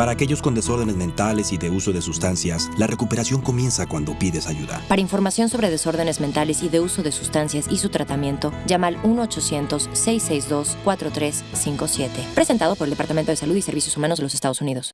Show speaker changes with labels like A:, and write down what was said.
A: Para aquellos con desórdenes mentales y de uso de sustancias, la recuperación comienza cuando pides ayuda.
B: Para información sobre desórdenes mentales y de uso de sustancias y su tratamiento, llama al 1-800-662-4357. Presentado por el Departamento de Salud y Servicios Humanos de los Estados Unidos.